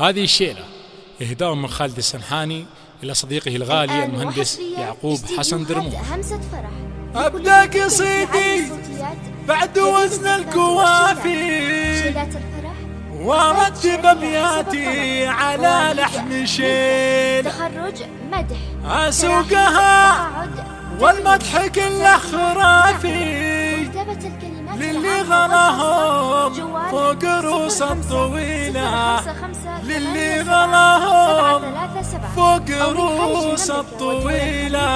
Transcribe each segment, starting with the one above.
هذه الشيلة. إهداء من خالد السنحاني إلى صديقه الغالي المهندس يعقوب حسن فرح. أبدأ قصيدي بعد وزن الكوافي. وارتب أبياتي على لحن شيل. تخرج مدح. أسوقها والمدح كله خرافي كتابة الكلمات للي غلاهم فوق رؤوس الطويلة صفر خمسة للي غلاهم. فوق رؤوس الطويلة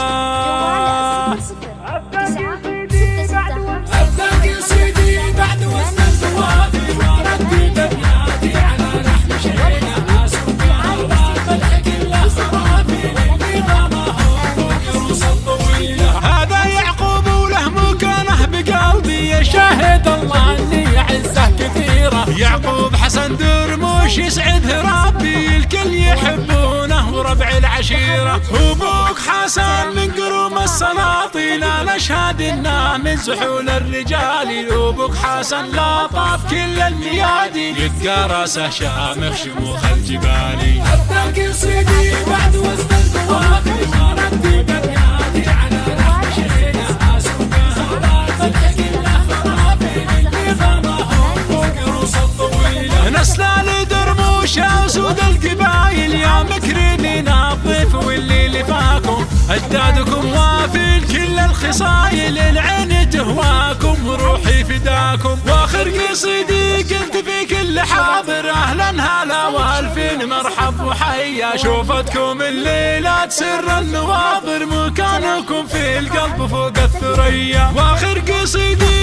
يسعده ربي الكل يحبونه وربع العشيرة. وابوك حسن من قروم السلاطين. أنا أشهد إنه من زحول الرجال. وابوك حسن لا طاف كل الميادين. يبقى راسه شامخ شموخ الجبال. ابدا قصيدي بعد وزن لفاكم أجدادكم وافي كل الخصايل العين تهواكم. روحي فداكم. وآخر قصيدي قلت في كل حاضر. أهلا هلا وألفين مرحب وحيا. شوفتكم الليلات سر النواظر مكانكم في القلب فوق الثريا. وآخر قصيدي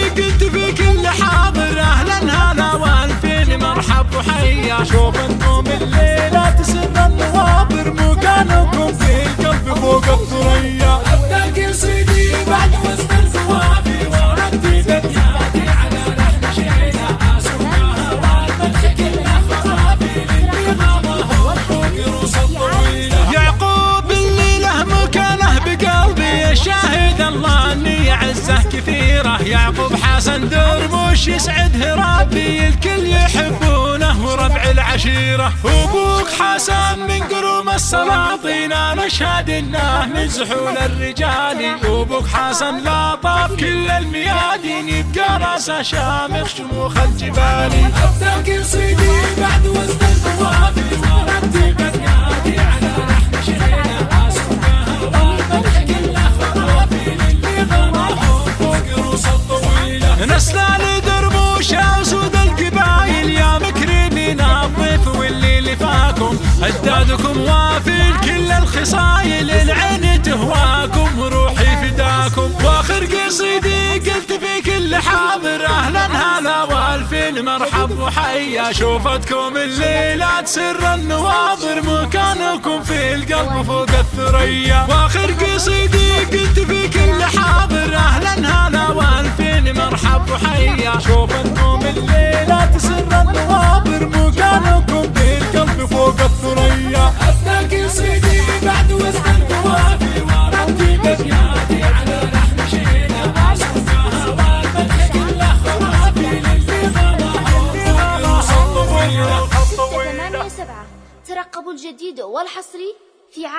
يعقوب حسن درموش يسعده ربي الكل يحبونه وربع العشيرة. وأبوك حسن من قروم السلاطين أنا اشهد إنه من زحول الرجال. وأبوك حسن لا طاف كل الميادين يبقى رأسه شامخ شموخ الجبال. ابدا قصيدي بعد وزن في كل حاضر أهلا هلا والفين مرحب وحيا شوفتكم الليلات سر النواظر مكانكم في القلب فوق الثريا. وآخر قصيدي قلت في كل حاضر أهلا هلا والفين مرحب وحيا شوفتكم الجديد والحصري في عام